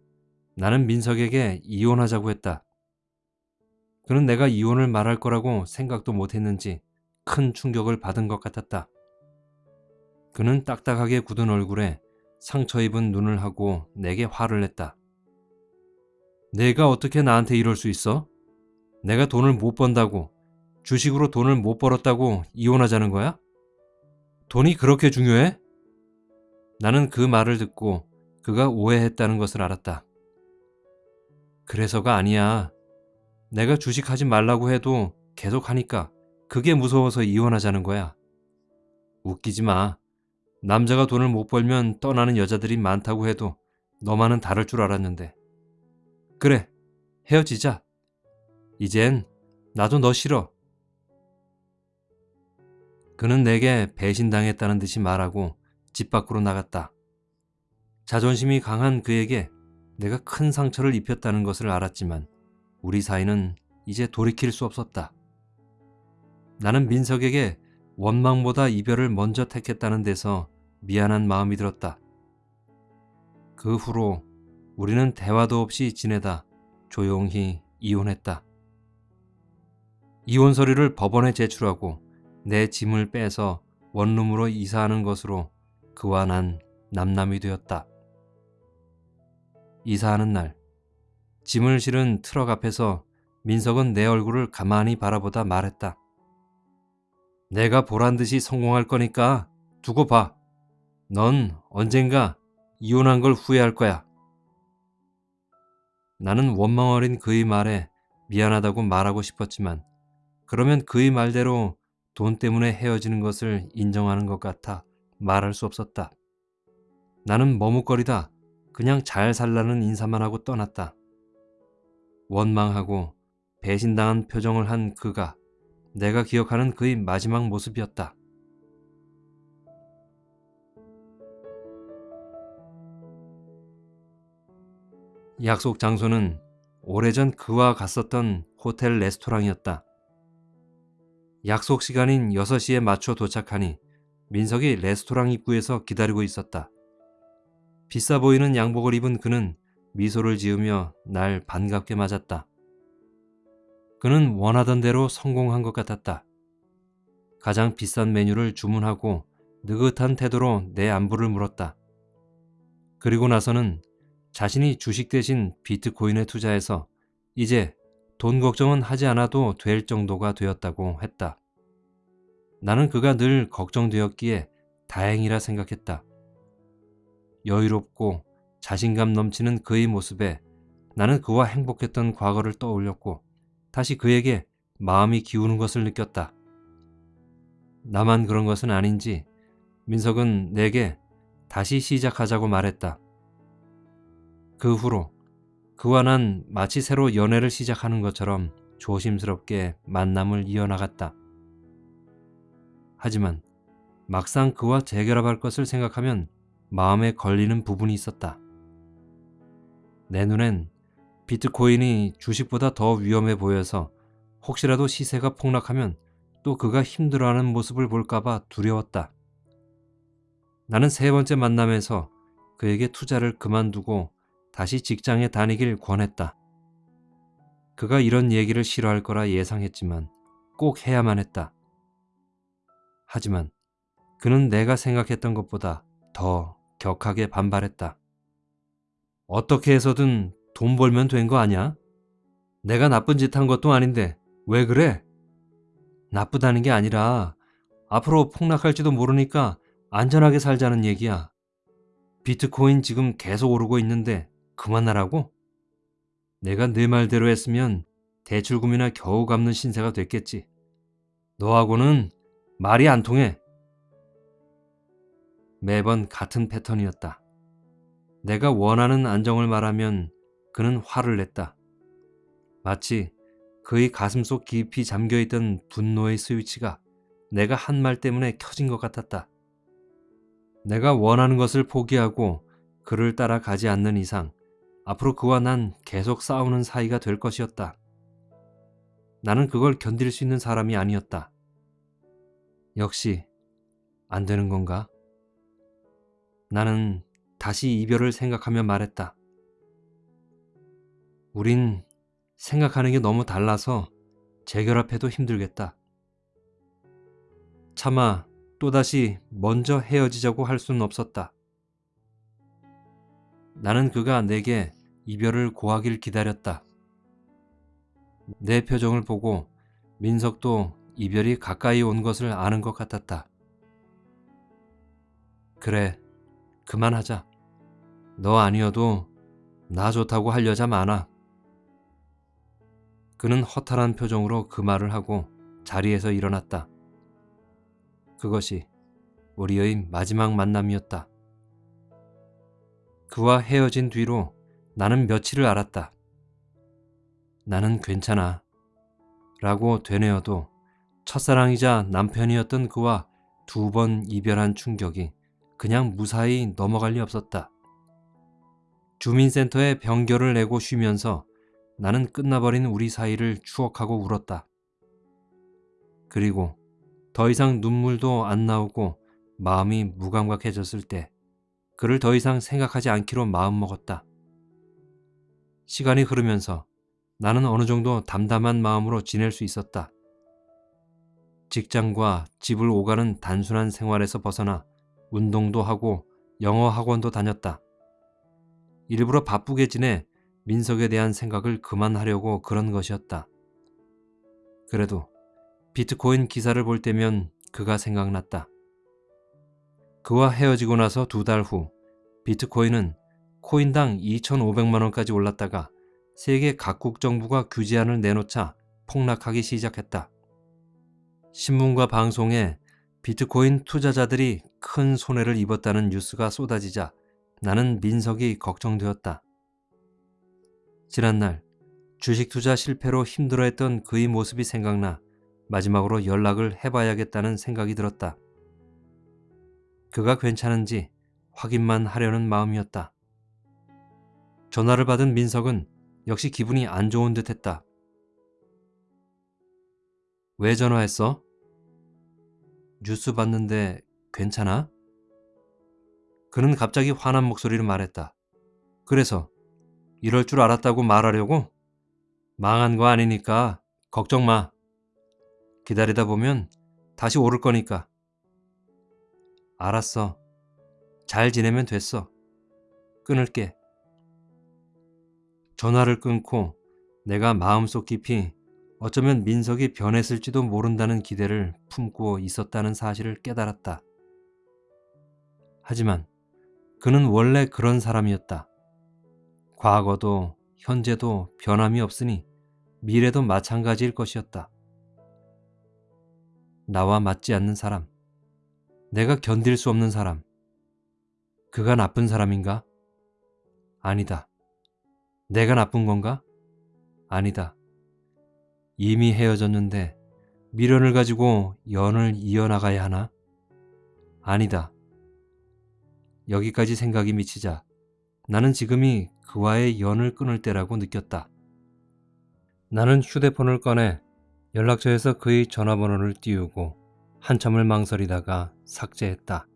나는 민석에게 이혼하자고 했다. 그는 내가 이혼을 말할 거라고 생각도 못했는지 큰 충격을 받은 것 같았다. 그는 딱딱하게 굳은 얼굴에 상처 입은 눈을 하고 내게 화를 냈다. 내가 어떻게 나한테 이럴 수 있어? 내가 돈을 못 번다고 주식으로 돈을 못 벌었다고 이혼하자는 거야? 돈이 그렇게 중요해? 나는 그 말을 듣고 그가 오해했다는 것을 알았다. 그래서가 아니야. 내가 주식하지 말라고 해도 계속 하니까 그게 무서워서 이혼하자는 거야. 웃기지 마. 남자가 돈을 못 벌면 떠나는 여자들이 많다고 해도 너만은 다를 줄 알았는데. 그래, 헤어지자. 이젠 나도 너 싫어. 그는 내게 배신당했다는 듯이 말하고 집 밖으로 나갔다. 자존심이 강한 그에게 내가 큰 상처를 입혔다는 것을 알았지만 우리 사이는 이제 돌이킬 수 없었다. 나는 민석에게 원망보다 이별을 먼저 택했다는 데서 미안한 마음이 들었다. 그 후로 우리는 대화도 없이 지내다 조용히 이혼했다. 이혼 서류를 법원에 제출하고 내 짐을 빼서 원룸으로 이사하는 것으로 그와 난 남남이 되었다. 이사하는 날 짐을 실은 트럭 앞에서 민석은 내 얼굴을 가만히 바라보다 말했다. 내가 보란 듯이 성공할 거니까 두고 봐. 넌 언젠가 이혼한 걸 후회할 거야. 나는 원망 어린 그의 말에 미안하다고 말하고 싶었지만 그러면 그의 말대로 돈 때문에 헤어지는 것을 인정하는 것 같아 말할 수 없었다. 나는 머뭇거리다 그냥 잘 살라는 인사만 하고 떠났다. 원망하고 배신당한 표정을 한 그가 내가 기억하는 그의 마지막 모습이었다. 약속 장소는 오래전 그와 갔었던 호텔 레스토랑이었다. 약속 시간인 6시에 맞춰 도착하니 민석이 레스토랑 입구에서 기다리고 있었다. 비싸 보이는 양복을 입은 그는 미소를 지으며 날 반갑게 맞았다. 그는 원하던 대로 성공한 것 같았다. 가장 비싼 메뉴를 주문하고 느긋한 태도로 내 안부를 물었다. 그리고 나서는 자신이 주식 대신 비트코인에 투자해서 이제 돈 걱정은 하지 않아도 될 정도가 되었다고 했다. 나는 그가 늘 걱정되었기에 다행이라 생각했다. 여유롭고 자신감 넘치는 그의 모습에 나는 그와 행복했던 과거를 떠올렸고 다시 그에게 마음이 기우는 것을 느꼈다. 나만 그런 것은 아닌지 민석은 내게 다시 시작하자고 말했다. 그 후로 그와 난 마치 새로 연애를 시작하는 것처럼 조심스럽게 만남을 이어나갔다. 하지만 막상 그와 재결합할 것을 생각하면 마음에 걸리는 부분이 있었다. 내 눈엔 비트코인이 주식보다 더 위험해 보여서 혹시라도 시세가 폭락하면 또 그가 힘들어하는 모습을 볼까봐 두려웠다. 나는 세 번째 만남에서 그에게 투자를 그만두고 다시 직장에 다니길 권했다. 그가 이런 얘기를 싫어할 거라 예상했지만 꼭 해야만 했다. 하지만 그는 내가 생각했던 것보다 더 격하게 반발했다. 어떻게 해서든 돈 벌면 된 거 아니야? 내가 나쁜 짓 한 것도 아닌데 왜 그래? 나쁘다는 게 아니라 앞으로 폭락할지도 모르니까 안전하게 살자는 얘기야. 비트코인 지금 계속 오르고 있는데 그만하라고? 내가 내 말대로 했으면 대출금이나 겨우 갚는 신세가 됐겠지. 너하고는 말이 안 통해. 매번 같은 패턴이었다. 내가 원하는 안정을 말하면 그는 화를 냈다. 마치 그의 가슴 속 깊이 잠겨있던 분노의 스위치가 내가 한 말 때문에 켜진 것 같았다. 내가 원하는 것을 포기하고 그를 따라가지 않는 이상 앞으로 그와 난 계속 싸우는 사이가 될 것이었다. 나는 그걸 견딜 수 있는 사람이 아니었다. 역시 안 되는 건가? 나는 다시 이별을 생각하며 말했다. 우린 생각하는 게 너무 달라서 재결합해도 힘들겠다. 차마 또다시 먼저 헤어지자고 할 수는 없었다. 나는 그가 내게 이별을 고하길 기다렸다. 내 표정을 보고 민석도 이별이 가까이 온 것을 아는 것 같았다. 그래, 그만하자. 너 아니어도 나 좋다고 할 여자 많아. 그는 허탈한 표정으로 그 말을 하고 자리에서 일어났다. 그것이 우리의 마지막 만남이었다. 그와 헤어진 뒤로 나는 며칠을 알았다. 나는 괜찮아. 라고 되뇌어도 첫사랑이자 남편이었던 그와 두 번 이별한 충격이 그냥 무사히 넘어갈 리 없었다. 주민센터에 병결을 내고 쉬면서 나는 끝나버린 우리 사이를 추억하고 울었다. 그리고 더 이상 눈물도 안 나오고 마음이 무감각해졌을 때 그를 더 이상 생각하지 않기로 마음먹었다. 시간이 흐르면서 나는 어느 정도 담담한 마음으로 지낼 수 있었다. 직장과 집을 오가는 단순한 생활에서 벗어나 운동도 하고 영어 학원도 다녔다. 일부러 바쁘게 지내 민석에 대한 생각을 그만하려고 그런 것이었다. 그래도 비트코인 기사를 볼 때면 그가 생각났다. 그와 헤어지고 나서 두 달 후 비트코인은 코인당 2,500만원까지 올랐다가 세계 각국 정부가 규제안을 내놓자 폭락하기 시작했다. 신문과 방송에 비트코인 투자자들이 큰 손해를 입었다는 뉴스가 쏟아지자 나는 민석이 걱정되었다. 지난날 주식 투자 실패로 힘들어했던 그의 모습이 생각나 마지막으로 연락을 해봐야겠다는 생각이 들었다. 그가 괜찮은지 확인만 하려는 마음이었다. 전화를 받은 민석은 역시 기분이 안 좋은 듯 했다. 왜 전화했어? 뉴스 봤는데 괜찮아? 그는 갑자기 화난 목소리로 말했다. 그래서 이럴 줄 알았다고 말하려고? 망한 거 아니니까 걱정 마. 기다리다 보면 다시 오를 거니까. 알았어. 잘 지내면 됐어. 끊을게. 전화를 끊고 내가 마음속 깊이 어쩌면 민석이 변했을지도 모른다는 기대를 품고 있었다는 사실을 깨달았다. 하지만 그는 원래 그런 사람이었다. 과거도 현재도 변함이 없으니 미래도 마찬가지일 것이었다. 나와 맞지 않는 사람, 내가 견딜 수 없는 사람, 그가 나쁜 사람인가? 아니다. 내가 나쁜 건가? 아니다. 이미 헤어졌는데 미련을 가지고 연을 이어나가야 하나? 아니다. 여기까지 생각이 미치자 나는 지금이 그와의 연을 끊을 때라고 느꼈다. 나는 휴대폰을 꺼내 연락처에서 그의 전화번호를 띄우고 한참을 망설이다가 삭제했다.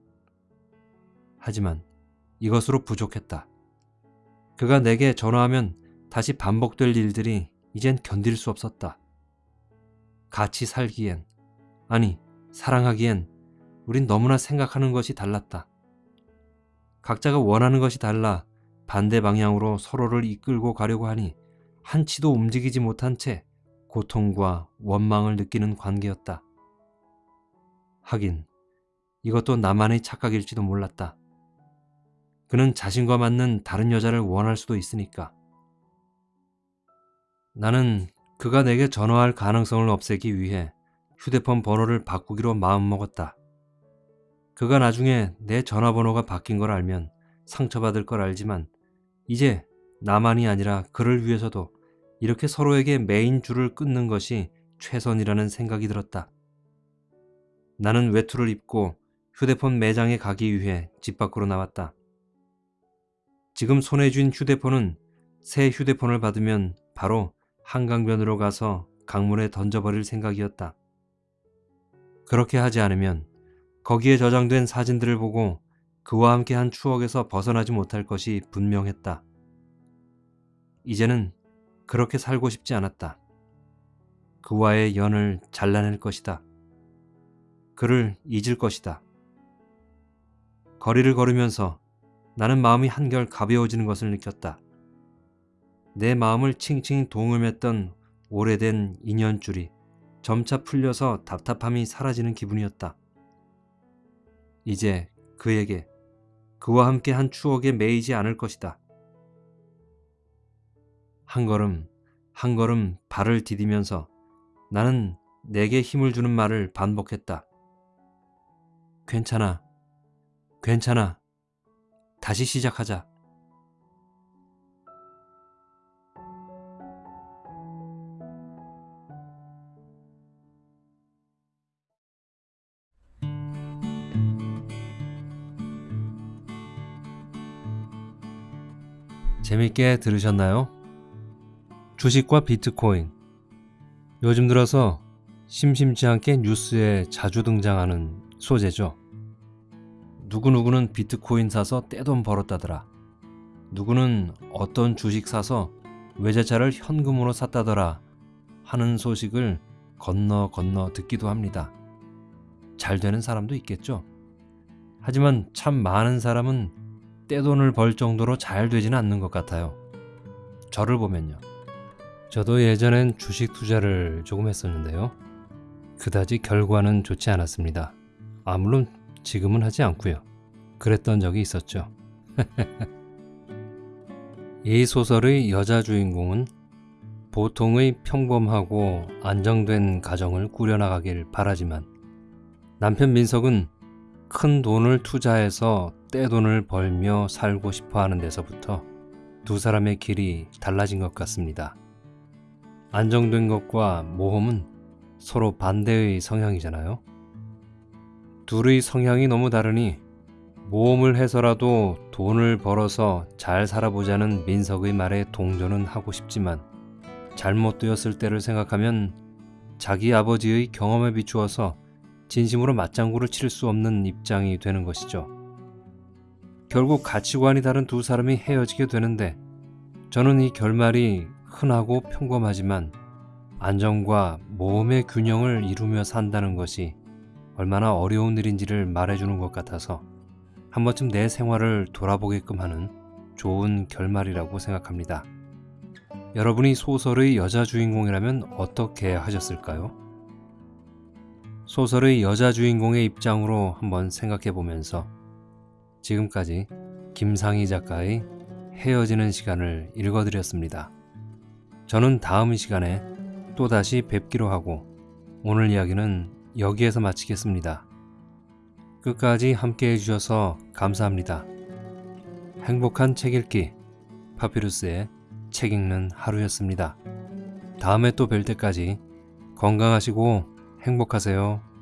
하지만 이것으로 부족했다. 그가 내게 전화하면 다시 반복될 일들이 이젠 견딜 수 없었다. 같이 살기엔, 아니, 사랑하기엔 우린 너무나 생각하는 것이 달랐다. 각자가 원하는 것이 달라 반대 방향으로 서로를 이끌고 가려고 하니 한치도 움직이지 못한 채 고통과 원망을 느끼는 관계였다. 하긴 이것도 나만의 착각일지도 몰랐다. 그는 자신과 맞는 다른 여자를 원할 수도 있으니까. 나는 그가 내게 전화할 가능성을 없애기 위해 휴대폰 번호를 바꾸기로 마음먹었다. 그가 나중에 내 전화번호가 바뀐 걸 알면 상처받을 걸 알지만 이제 나만이 아니라 그를 위해서도 이렇게 서로에게 메인 줄을 끊는 것이 최선이라는 생각이 들었다. 나는 외투를 입고 휴대폰 매장에 가기 위해 집 밖으로 나왔다. 지금 손에 쥔 휴대폰은 새 휴대폰을 받으면 바로 한강변으로 가서 강물에 던져버릴 생각이었다. 그렇게 하지 않으면 거기에 저장된 사진들을 보고 그와 함께 한 추억에서 벗어나지 못할 것이 분명했다. 이제는 그렇게 살고 싶지 않았다. 그와의 연을 잘라낼 것이다. 그를 잊을 것이다. 거리를 걸으면서 나는 마음이 한결 가벼워지는 것을 느꼈다. 내 마음을 칭칭 동음했던 오래된 인연줄이 점차 풀려서 답답함이 사라지는 기분이었다. 이제 그에게 그와 함께 한 추억에 매이지 않을 것이다. 한 걸음 한 걸음 발을 디디면서 나는 내게 힘을 주는 말을 반복했다. 괜찮아. 괜찮아. 다시 시작하자. 재밌게 들으셨나요? 주식과 비트코인. 요즘 들어서 심심치 않게 뉴스에 자주 등장하는 소재죠. 누구누구는 비트코인 사서 떼돈 벌었다더라. 누구는 어떤 주식 사서 외제차를 현금으로 샀다더라 하는 소식을 건너 건너 듣기도 합니다. 잘 되는 사람도 있겠죠. 하지만 참 많은 사람은 떼돈을 벌 정도로 잘 되지는 않는 것 같아요. 저를 보면요. 저도 예전엔 주식 투자를 조금 했었는데요. 그다지 결과는 좋지 않았습니다. 아, 물론 지금은 하지 않고요. 그랬던 적이 있었죠. 이 소설의 여자 주인공은 보통의 평범하고 안정된 가정을 꾸려나가길 바라지만 남편 민석은 큰 돈을 투자해서 떼돈을 벌며 살고 싶어 하는 데서부터 두 사람의 길이 달라진 것 같습니다. 안정된 것과 모험은 서로 반대의 성향이잖아요. 둘의 성향이 너무 다르니 모험을 해서라도 돈을 벌어서 잘 살아보자는 민석의 말에 동조는 하고 싶지만 잘못되었을 때를 생각하면 자기 아버지의 경험에 비추어서 진심으로 맞장구를 칠 수 없는 입장이 되는 것이죠. 결국 가치관이 다른 두 사람이 헤어지게 되는데 저는 이 결말이 흔하고 평범하지만 안정과 모험의 균형을 이루며 산다는 것이 얼마나 어려운 일인지를 말해주는 것 같아서 한 번쯤 내 생활을 돌아보게끔 하는 좋은 결말이라고 생각합니다. 여러분이 소설의 여자 주인공이라면 어떻게 하셨을까요? 소설의 여자 주인공의 입장으로 한번 생각해 보면서 지금까지 김상희 작가의 헤어지는 시간을 읽어드렸습니다. 저는 다음 시간에 또다시 뵙기로 하고 오늘 이야기는 여기에서 마치겠습니다. 끝까지 함께 해주셔서 감사합니다. 행복한 책 읽기 파피루스의 책 읽는 하루였습니다. 다음에 또 뵐 때까지 건강하시고 행복하세요.